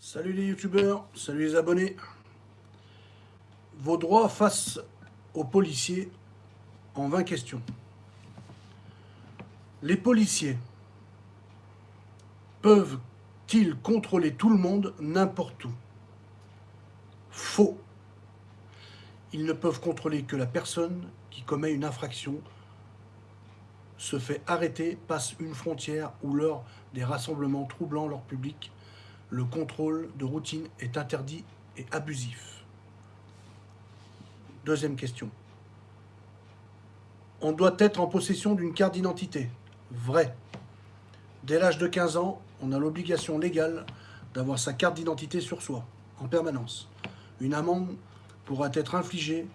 Salut les youtubeurs, salut les abonnés. Vos droits face aux policiers en 20 questions. Les policiers peuvent-ils contrôler tout le monde n'importe où? Faux. Ils ne peuvent contrôler que la personne qui commet une infraction, se fait arrêter, passe une frontière ou lors des rassemblements troublant leur public le contrôle de routine est interdit et abusif. Deuxième question. On doit être en possession d'une carte d'identité. Vrai. Dès l'âge de 15 ans, on a l'obligation légale d'avoir sa carte d'identité sur soi, en permanence. Une amende pourra être infligée,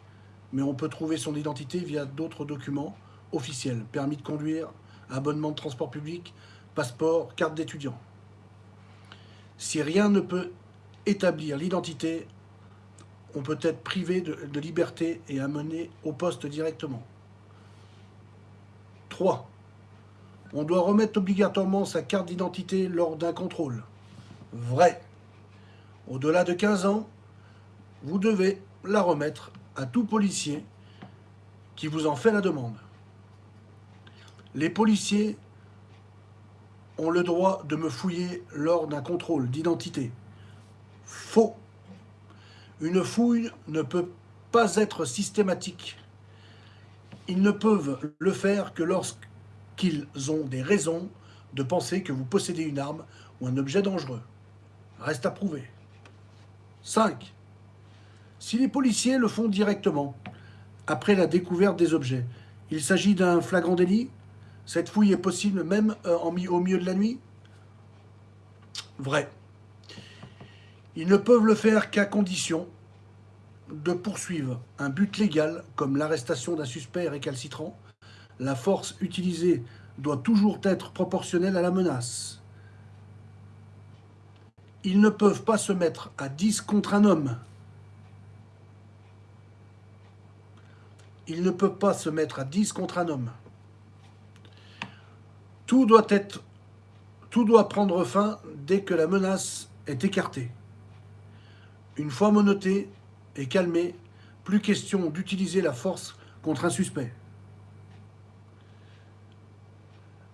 mais on peut trouver son identité via d'autres documents officiels, permis de conduire, abonnement de transport public, passeport, carte d'étudiant. Si rien ne peut établir l'identité, on peut être privé de, liberté et amené au poste directement. 3. On doit remettre obligatoirement sa carte d'identité lors d'un contrôle. Vrai. Au-delà de 15 ans, vous devez la remettre à tout policier qui vous en fait la demande. Les policiers ont le droit de me fouiller lors d'un contrôle d'identité. Faux. Une fouille ne peut pas être systématique. Ils ne peuvent le faire que lorsqu'ils ont des raisons de penser que vous possédez une arme ou un objet dangereux. Reste à prouver. 5. Si les policiers le font directement, après la découverte des objets, il s'agit d'un flagrant délit cette fouille est possible même euh, en, au milieu de la nuit? Vrai. Ils ne peuvent le faire qu'à condition de poursuivre un but légal comme l'arrestation d'un suspect récalcitrant. La force utilisée doit toujours être proportionnelle à la menace. Ils ne peuvent pas se mettre à 10 contre un homme. Ils ne peuvent pas se mettre à 10 contre un homme. Tout doit, être, tout doit prendre fin dès que la menace est écartée. Une fois monoté et calmé, plus question d'utiliser la force contre un suspect.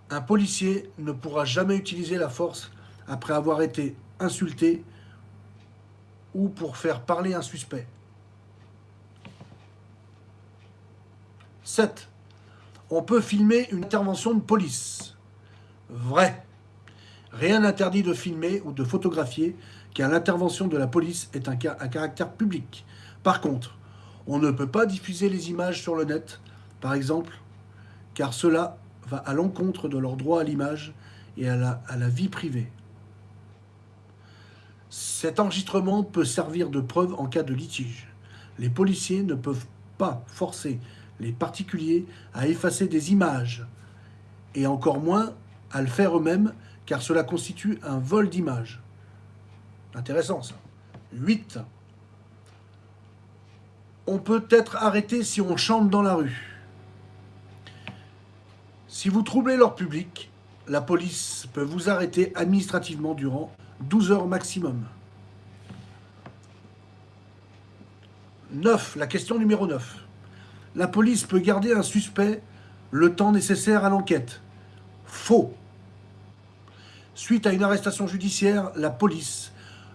Un policier ne pourra jamais utiliser la force après avoir été insulté ou pour faire parler un suspect. 7. On peut filmer une intervention de police vrai. Rien n'interdit de filmer ou de photographier car l'intervention de la police est un, caractère public. Par contre, on ne peut pas diffuser les images sur le net, par exemple, car cela va à l'encontre de leur droit à l'image et à la, à la vie privée. Cet enregistrement peut servir de preuve en cas de litige. Les policiers ne peuvent pas forcer les particuliers à effacer des images, et encore moins à le faire eux-mêmes, car cela constitue un vol d'image. Intéressant ça. 8. On peut être arrêté si on chante dans la rue. Si vous troublez leur public, la police peut vous arrêter administrativement durant 12 heures maximum. 9. La question numéro 9. La police peut garder un suspect le temps nécessaire à l'enquête. Faux. Suite à une arrestation judiciaire, la police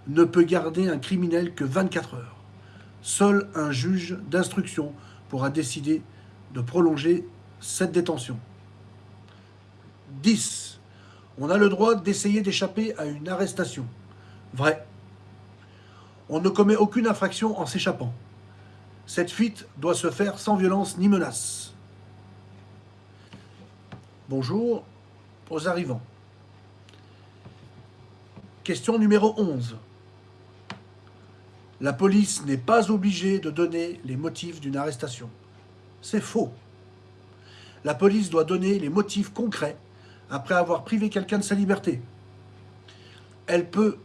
ne peut garder un criminel que 24 heures. Seul un juge d'instruction pourra décider de prolonger cette détention. 10. On a le droit d'essayer d'échapper à une arrestation. Vrai. On ne commet aucune infraction en s'échappant. Cette fuite doit se faire sans violence ni menace. Bonjour arrivants. Question numéro 11. La police n'est pas obligée de donner les motifs d'une arrestation. C'est faux. La police doit donner les motifs concrets après avoir privé quelqu'un de sa liberté. Elle peut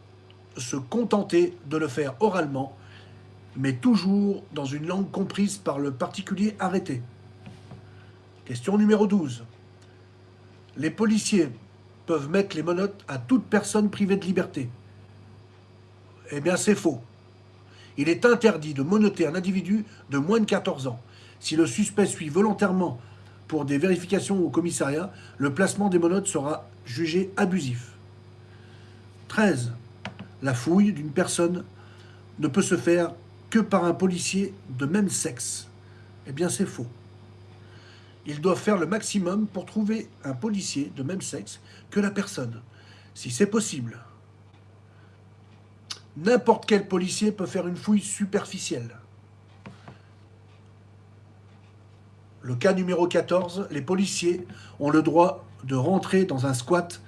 se contenter de le faire oralement, mais toujours dans une langue comprise par le particulier arrêté. Question numéro 12. Les policiers peuvent mettre les menottes à toute personne privée de liberté. Eh bien, c'est faux. Il est interdit de monoter un individu de moins de 14 ans. Si le suspect suit volontairement pour des vérifications au commissariat, le placement des monotes sera jugé abusif. 13. La fouille d'une personne ne peut se faire que par un policier de même sexe. Eh bien, c'est faux. Ils doivent faire le maximum pour trouver un policier de même sexe que la personne, si c'est possible. N'importe quel policier peut faire une fouille superficielle. Le cas numéro 14, les policiers ont le droit de rentrer dans un squat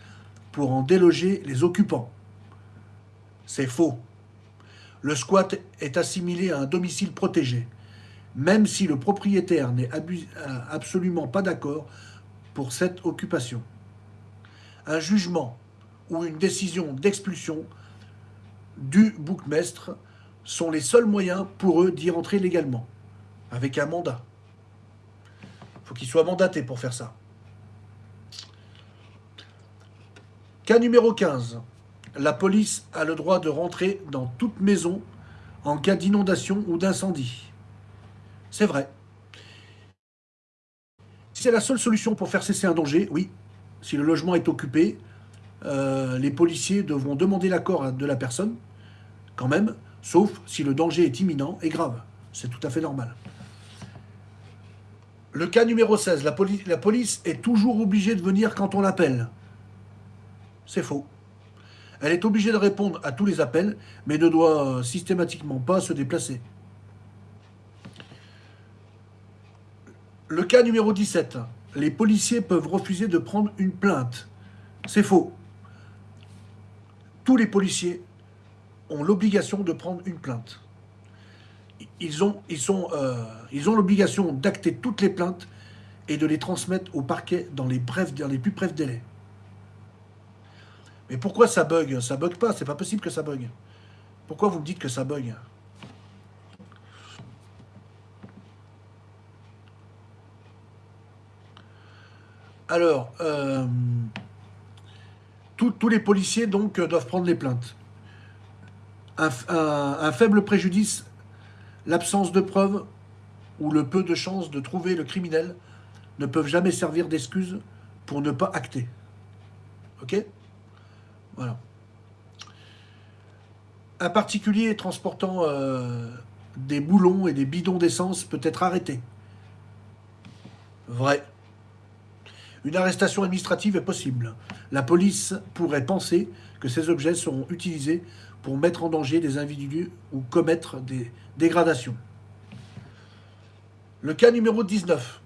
pour en déloger les occupants. C'est faux. Le squat est assimilé à un domicile protégé, même si le propriétaire n'est absolument pas d'accord pour cette occupation. Un jugement ou une décision d'expulsion du bourgmestre sont les seuls moyens pour eux d'y rentrer légalement, avec un mandat. Il faut qu'il soit mandaté pour faire ça. Cas numéro 15. La police a le droit de rentrer dans toute maison en cas d'inondation ou d'incendie. C'est vrai. Si c'est la seule solution pour faire cesser un danger, oui. Si le logement est occupé, euh, les policiers devront demander l'accord de la personne, quand même, sauf si le danger est imminent et grave. C'est tout à fait normal. Le cas numéro 16, la, la police est toujours obligée de venir quand on l'appelle. C'est faux. Elle est obligée de répondre à tous les appels, mais ne doit systématiquement pas se déplacer. Le cas numéro 17. Les policiers peuvent refuser de prendre une plainte. C'est faux. Tous les policiers ont l'obligation de prendre une plainte. Ils ont euh, l'obligation d'acter toutes les plaintes et de les transmettre au parquet dans les, dans les plus brefs délais. Mais pourquoi ça bug? Ça bug pas, c'est pas possible que ça bug. Pourquoi vous me dites que ça bug? Alors, euh, tous les policiers donc doivent prendre les plaintes un, faible préjudice, l'absence de preuves ou le peu de chances de trouver le criminel ne peuvent jamais servir d'excuse pour ne pas acter. Ok? Voilà. Un particulier transportant euh, des boulons et des bidons d'essence peut être arrêté. Vrai. Une arrestation administrative est possible. La police pourrait penser que ces objets seront utilisés pour mettre en danger des individus ou commettre des dégradations. Le cas numéro 19.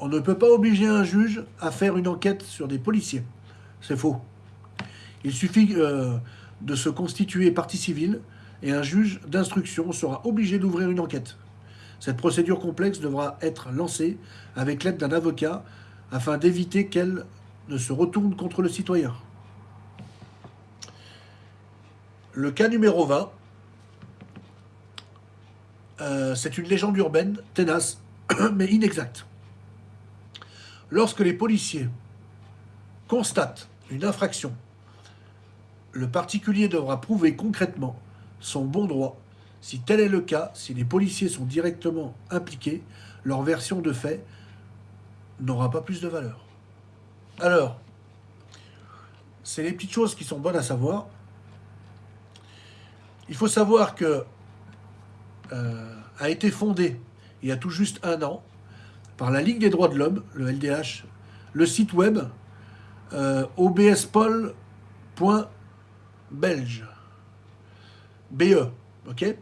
On ne peut pas obliger un juge à faire une enquête sur des policiers. C'est faux. Il suffit euh, de se constituer partie civile et un juge d'instruction sera obligé d'ouvrir une enquête. Cette procédure complexe devra être lancée avec l'aide d'un avocat afin d'éviter qu'elle ne se retourne contre le citoyen. Le cas numéro 20, euh, c'est une légende urbaine, tenace, mais inexacte. Lorsque les policiers constatent une infraction, le particulier devra prouver concrètement son bon droit. Si tel est le cas, si les policiers sont directement impliqués, leur version de fait n'aura pas plus de valeur. Alors, c'est les petites choses qui sont bonnes à savoir. Il faut savoir que euh, a été fondé il y a tout juste un an par la Ligue des droits de l'homme, le LDH, le site web euh, obspol.belge. BE, ok?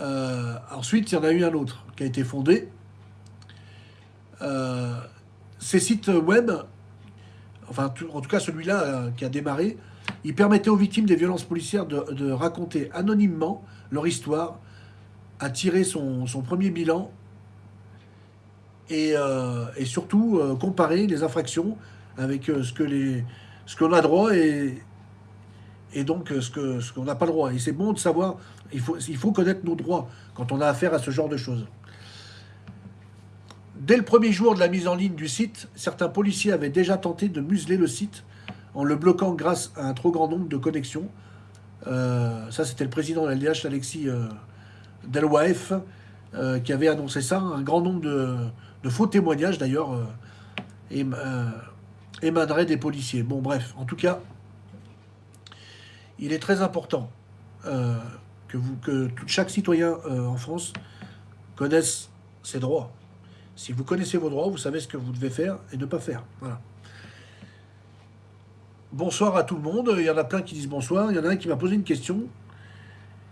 Euh, Ensuite, il y en a eu un autre qui a été fondé. Euh, ces sites web, enfin en tout cas celui-là qui a démarré, il permettait aux victimes des violences policières de, raconter anonymement leur histoire, à tirer son, premier bilan et, euh, surtout euh, comparer les infractions avec euh, ce que qu'on a droit et, et donc ce qu'on ce qu'on n'a pas le droit. Et c'est bon de savoir, il faut, il faut connaître nos droits quand on a affaire à ce genre de choses. Dès le premier jour de la mise en ligne du site, certains policiers avaient déjà tenté de museler le site en le bloquant grâce à un trop grand nombre de connexions Euh, ça, c'était le président de l'LDH, Alexis euh, euh, qui avait annoncé ça. Un grand nombre de, faux témoignages, d'ailleurs, émaneraient des policiers. Bon, bref, en tout cas, il est très important que, vous, que chaque citoyen en France connaisse ses droits. Si vous connaissez vos droits, vous savez ce que vous devez faire et ne pas faire. Bonsoir à tout le monde. Il y en a plein qui disent bonsoir. Il y en a un qui m'a posé une question.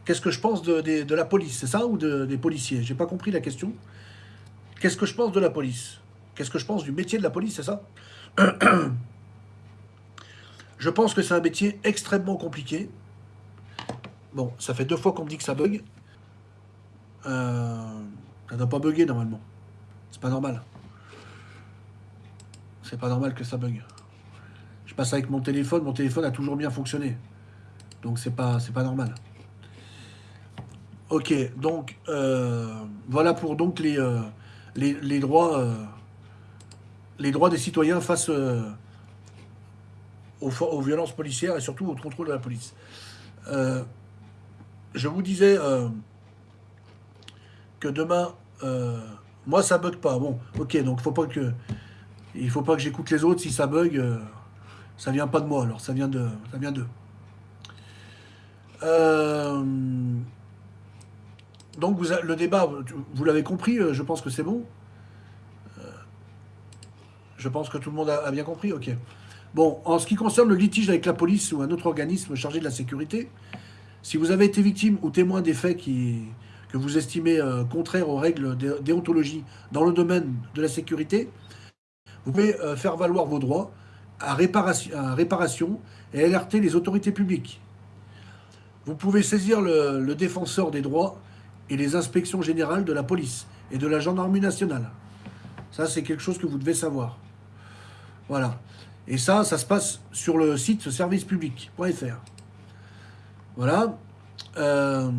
Qu'est-ce que je pense de, la police C'est ça ou des policiers? J'ai pas compris la question. Qu'est-ce que je pense de la police? Qu'est-ce que je pense du métier de la police C'est ça? Je pense que c'est un métier extrêmement compliqué. Bon, ça fait deux fois qu'on me dit que ça bug. Euh, ça ne doit pas bugger normalement. C'est pas normal. C'est pas normal que ça bug passe avec mon téléphone, mon téléphone a toujours bien fonctionné. Donc c'est pas, normal. Ok, donc euh, voilà pour donc les, euh, euh, les droits des citoyens face aux, violences policières et surtout au contrôle de la police. je vous disais que demain, moi ça bug pas. Bon, ok, donc faut pas que il faut pas que j'écoute les autres si ça bug. Ça vient pas de moi, alors ça vient de, ça vient d'eux. Euh, donc le débat, vous l'avez compris, euh, je pense que c'est bon. Euh, je pense que tout le monde a, bien compris, ok. Bon, en ce qui concerne le litige avec la police ou un autre organisme chargé de la sécurité, si vous avez été victime ou témoin des faits qui, vous estimez contraires aux règles déontologie dans le domaine de la sécurité, vous pouvez faire valoir vos droits à réparation, et alerter les autorités publiques. Vous pouvez saisir le, défenseur des droits et les inspections générales de la police et de la gendarmerie nationale. Ça, c'est quelque chose que vous devez savoir. Voilà. Et ça, ça se passe sur le site servicepublic.fr. Voilà. Euh,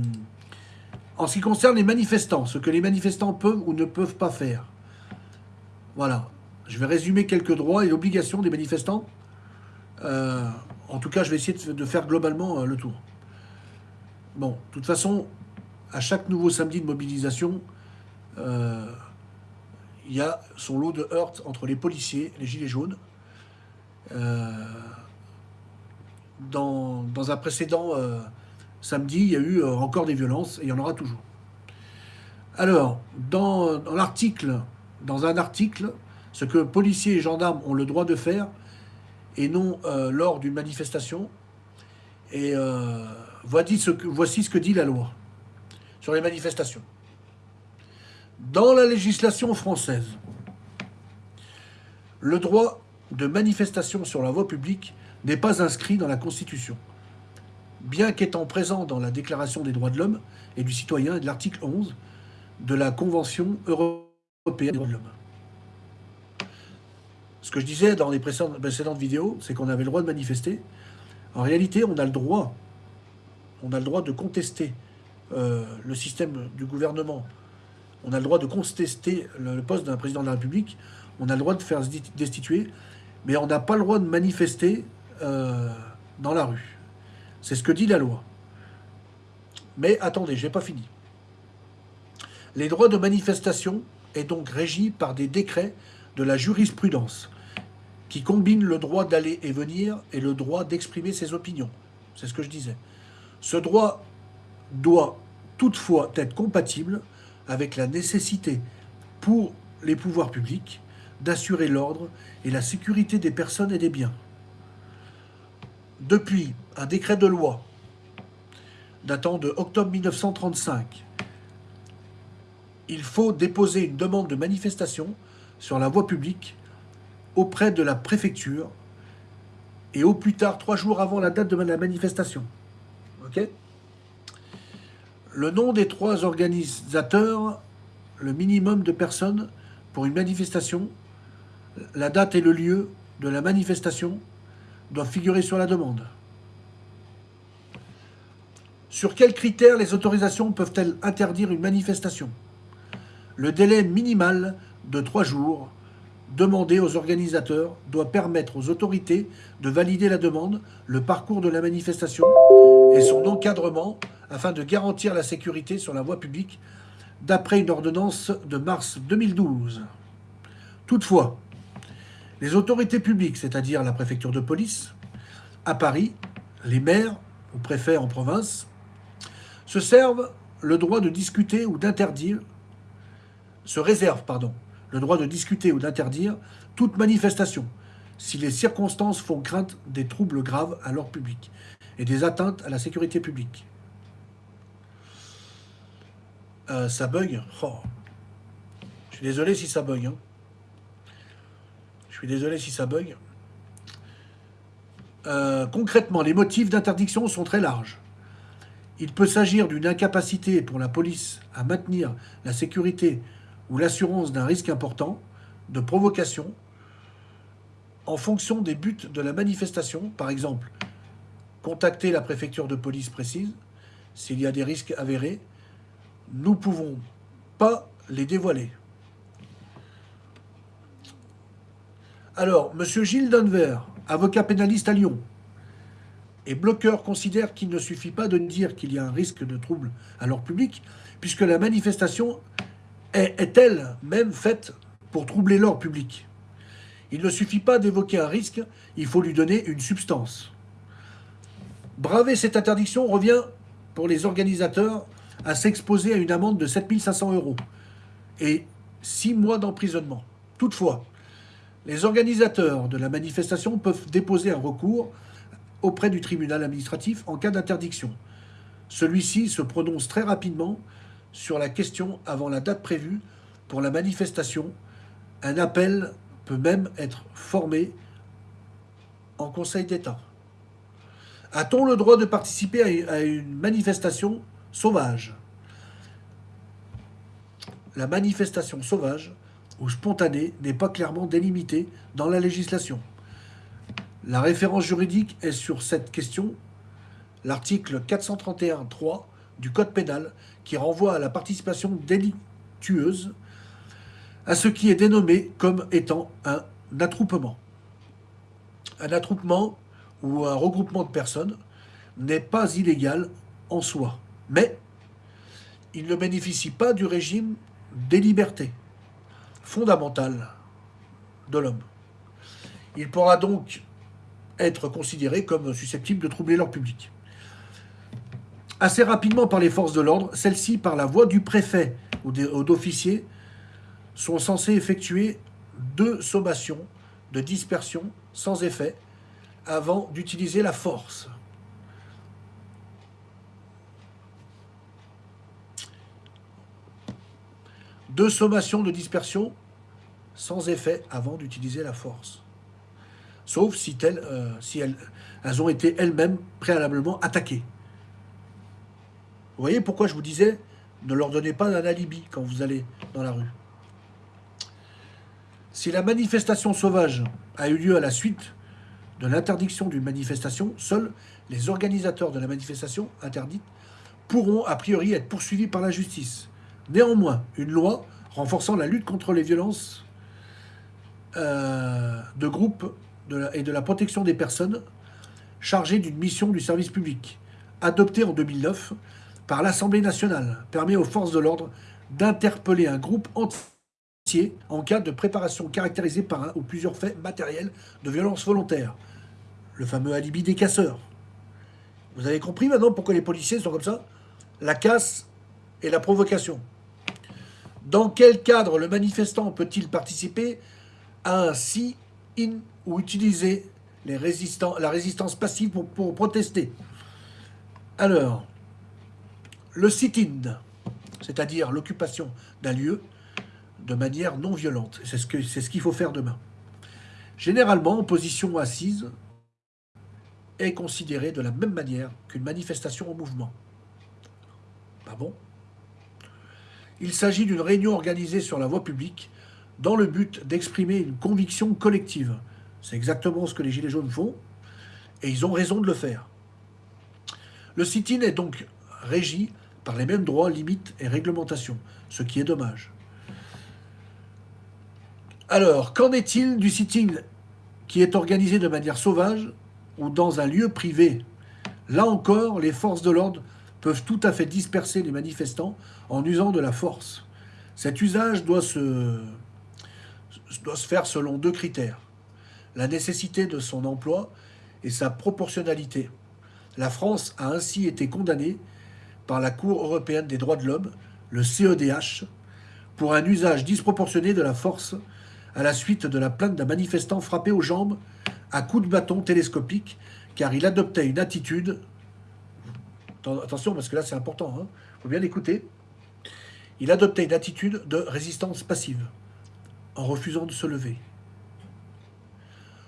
en ce qui concerne les manifestants, ce que les manifestants peuvent ou ne peuvent pas faire. Voilà. Je vais résumer quelques droits et obligations des manifestants. Euh, en tout cas, je vais essayer de, faire globalement euh, le tour. Bon, de toute façon, à chaque nouveau samedi de mobilisation, euh, il y a son lot de heurts entre les policiers, les gilets jaunes. Dans, un précédent samedi, il y a eu encore des violences et il y en aura toujours. Alors, dans, l'article, dans un article, ce que policiers et gendarmes ont le droit de faire, et non euh, lors d'une manifestation. Et euh, voici ce que dit la loi sur les manifestations. Dans la législation française, le droit de manifestation sur la voie publique n'est pas inscrit dans la Constitution, bien qu'étant présent dans la Déclaration des droits de l'homme et du citoyen et de l'article 11 de la Convention européenne des droits de l'homme. Ce que je disais dans les précédentes vidéos, c'est qu'on avait le droit de manifester. En réalité, on a le droit, on a le droit de contester euh, le système du gouvernement. On a le droit de contester le, poste d'un président de la République. On a le droit de faire destituer, mais on n'a pas le droit de manifester euh, dans la rue. C'est ce que dit la loi. Mais attendez, je n'ai pas fini. Les droits de manifestation est donc régis par des décrets de la jurisprudence qui combine le droit d'aller et venir et le droit d'exprimer ses opinions. C'est ce que je disais. Ce droit doit toutefois être compatible avec la nécessité pour les pouvoirs publics d'assurer l'ordre et la sécurité des personnes et des biens. Depuis un décret de loi datant de octobre 1935, il faut déposer une demande de manifestation sur la voie publique auprès de la préfecture et au plus tard trois jours avant la date de la manifestation. Le nom des trois organisateurs, le minimum de personnes pour une manifestation, la date et le lieu de la manifestation doivent figurer sur la demande. Sur quels critères les autorisations peuvent-elles interdire une manifestation? Le délai minimal de trois jours demandé aux organisateurs doit permettre aux autorités de valider la demande, le parcours de la manifestation et son encadrement afin de garantir la sécurité sur la voie publique d'après une ordonnance de mars 2012. Toutefois, les autorités publiques, c'est-à-dire la préfecture de police, à Paris, les maires ou préfets en province, se servent le droit de discuter ou d'interdire, se réservent, pardon, le droit de discuter ou d'interdire toute manifestation, si les circonstances font crainte des troubles graves à l'ordre public et des atteintes à la sécurité publique. Euh, ça bug oh. Je suis désolé si ça bug. Hein. Je suis désolé si ça bug. Euh, concrètement, les motifs d'interdiction sont très larges. Il peut s'agir d'une incapacité pour la police à maintenir la sécurité ou l'assurance d'un risque important, de provocation, en fonction des buts de la manifestation, par exemple, contacter la préfecture de police précise s'il y a des risques avérés, nous ne pouvons pas les dévoiler. Alors, M. Gilles Denver, avocat pénaliste à Lyon, et bloqueur considère qu'il ne suffit pas de dire qu'il y a un risque de trouble à l'ordre public, puisque la manifestation est, elle-même faite pour troubler l'ordre public. Il ne suffit pas d'évoquer un risque, il faut lui donner une substance. Braver cette interdiction revient pour les organisateurs à s'exposer à une amende de 7500 euros et 6 mois d'emprisonnement. Toutefois, les organisateurs de la manifestation peuvent déposer un recours auprès du tribunal administratif en cas d'interdiction. Celui-ci se prononce très rapidement sur la question avant la date prévue pour la manifestation. Un appel peut même être formé en Conseil d'État. A-t-on le droit de participer à une manifestation sauvage? La manifestation sauvage ou spontanée n'est pas clairement délimitée dans la législation. La référence juridique est sur cette question l'article 431.3 du Code pénal qui renvoie à la participation délictueuse à ce qui est dénommé comme étant un attroupement. Un attroupement ou un regroupement de personnes n'est pas illégal en soi, mais il ne bénéficie pas du régime des libertés fondamentales de l'homme. Il pourra donc être considérés comme susceptibles de troubler l'ordre public. Assez rapidement par les forces de l'ordre, celles-ci, par la voix du préfet ou d'officier, sont censées effectuer deux sommations de dispersion sans effet avant d'utiliser la force. Deux sommations de dispersion sans effet avant d'utiliser la force sauf si, euh, si elles, elles, ont été elles-mêmes préalablement attaquées. Vous voyez pourquoi je vous disais, ne leur donnez pas un alibi quand vous allez dans la rue. Si la manifestation sauvage a eu lieu à la suite de l'interdiction d'une manifestation, seuls les organisateurs de la manifestation interdite pourront a priori être poursuivis par la justice. Néanmoins, une loi renforçant la lutte contre les violences euh, de et de la protection des personnes chargées d'une mission du service public, adoptée en 2009 par l'Assemblée nationale, permet aux forces de l'ordre d'interpeller un groupe entier en cas de préparation caractérisée par un ou plusieurs faits matériels de violence volontaire. Le fameux alibi des casseurs. Vous avez compris maintenant pourquoi les policiers sont comme ça? La casse et la provocation. Dans quel cadre le manifestant peut-il participer à un si in ou utiliser la résistance passive pour, protester. Alors, le sit-in, c'est-à-dire l'occupation d'un lieu de manière non violente. C'est ce qu'il ce qu'il faut faire demain. Généralement, en position assise, est considérée de la même manière qu'une manifestation en mouvement. Pas bon? Il s'agit d'une réunion organisée sur la voie publique dans le but d'exprimer une conviction collective c'est exactement ce que les Gilets jaunes font, et ils ont raison de le faire. Le sit-in est donc régi par les mêmes droits, limites et réglementations, ce qui est dommage. Alors, qu'en est-il du sitting qui est organisé de manière sauvage ou dans un lieu privé? Là encore, les forces de l'ordre peuvent tout à fait disperser les manifestants en usant de la force. Cet usage doit se faire selon deux critères. La nécessité de son emploi et sa proportionnalité. La France a ainsi été condamnée par la Cour européenne des droits de l'homme, le CEDH, pour un usage disproportionné de la force à la suite de la plainte d'un manifestant frappé aux jambes à coups de bâton télescopique car il adoptait une attitude, attention parce que là c'est important, il hein, faut bien écouter, il adoptait une attitude de résistance passive en refusant de se lever.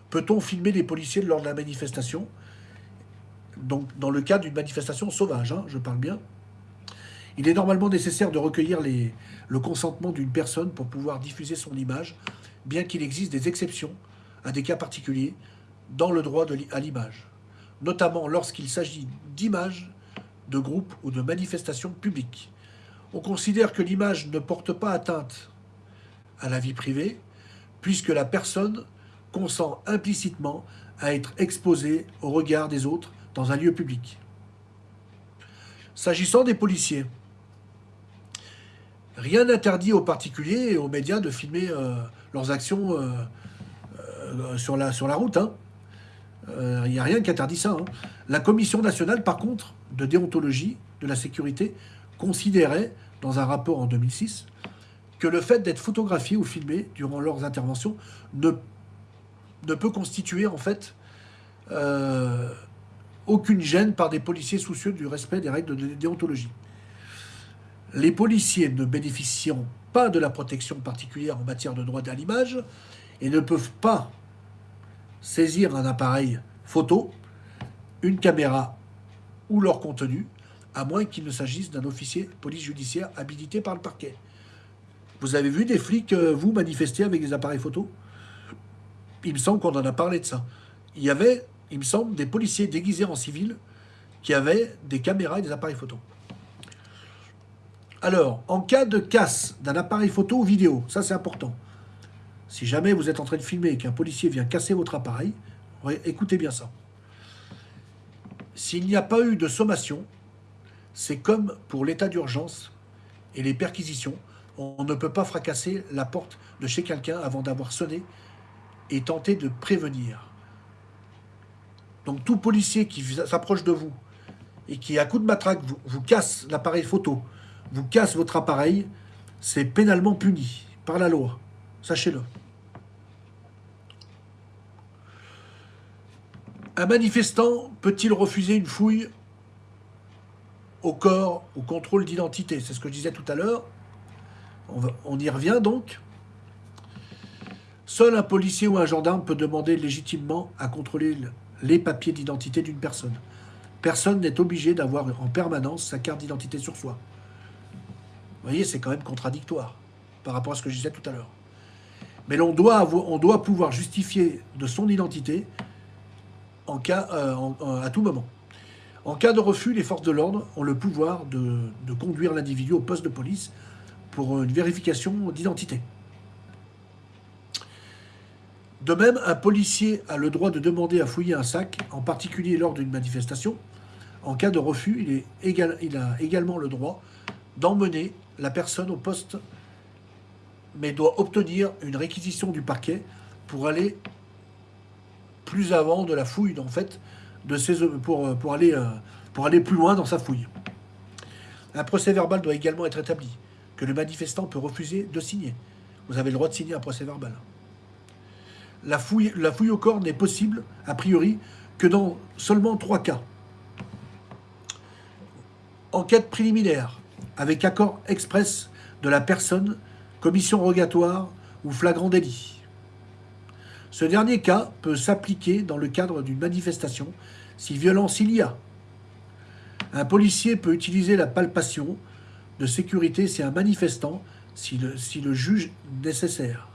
Peut-on filmer les policiers lors de la manifestation? Donc dans le cas d'une manifestation sauvage, hein, je parle bien. Il est normalement nécessaire de recueillir le consentement d'une personne pour pouvoir diffuser son image, bien qu'il existe des exceptions à des cas particuliers dans le droit à l'image, notamment lorsqu'il s'agit d'images de groupes ou de manifestations publiques. On considère que l'image ne porte pas atteinte à la vie privée, puisque la personne consent implicitement à être exposée au regard des autres dans un lieu public. S'agissant des policiers, rien n'interdit aux particuliers et aux médias de filmer euh, leurs actions euh, euh, sur, la, sur la route. Il hein. n'y a rien qui interdit ça. Hein. La Commission nationale, par contre, de déontologie de la sécurité, considérait, dans un rapport en 2006, que le fait d'être photographié ou filmé durant leurs interventions ne, ne peut constituer en fait aucune gêne par des policiers soucieux du respect des règles de déontologie les policiers ne bénéficieront pas de la protection particulière en matière de droit à et ne peuvent pas saisir un appareil photo, une caméra ou leur contenu, à moins qu'il ne s'agisse d'un officier police judiciaire habilité par le parquet. Vous avez vu des flics, euh, vous, manifester avec des appareils photo? Il me semble qu'on en a parlé de ça. Il y avait, il me semble, des policiers déguisés en civil qui avaient des caméras et des appareils photo. Alors, en cas de casse d'un appareil photo ou vidéo, ça c'est important. Si jamais vous êtes en train de filmer et qu'un policier vient casser votre appareil, écoutez bien ça. S'il n'y a pas eu de sommation, c'est comme pour l'état d'urgence et les perquisitions, on ne peut pas fracasser la porte de chez quelqu'un avant d'avoir sonné et tenter de prévenir. Donc tout policier qui s'approche de vous et qui, à coup de matraque, vous casse l'appareil photo, vous casse votre appareil, c'est pénalement puni par la loi. Sachez-le. Un manifestant peut-il refuser une fouille au corps, au contrôle d'identité? C'est ce que je disais tout à l'heure. On, on, y revient donc. Seul un policier ou un gendarme peut demander légitimement à contrôler les papiers d'identité d'une personne. Personne n'est obligé d'avoir en permanence sa carte d'identité sur soi. Vous voyez, c'est quand même contradictoire par rapport à ce que je disais tout à l'heure. Mais on doit pouvoir justifier de son identité en cas, euh, à tout moment. En cas de refus, les forces de l'ordre ont le pouvoir de conduire l'individu au poste de police pour une vérification d'identité. De même, un policier a le droit de demander à fouiller un sac, en particulier lors d'une manifestation. En cas de refus, il, a également le droit d'emmener la personne au poste, mais doit obtenir une réquisition du parquet pour aller plus avant de la fouille, en fait, euh, pour aller plus loin dans sa fouille. Un procès verbal doit également être établi, que le manifestant peut refuser de signer. Vous avez le droit de signer un procès verbal. La fouille, au corps n'est possible, a priori, que dans seulement trois cas. Enquête préliminaire, avec accord express de la personne, commission rogatoire ou flagrant délit. Ce dernier cas peut s'appliquer dans le cadre d'une manifestation si violence il y a. Un policier peut utiliser la palpation de sécurité si un manifestant, si le juge nécessaire.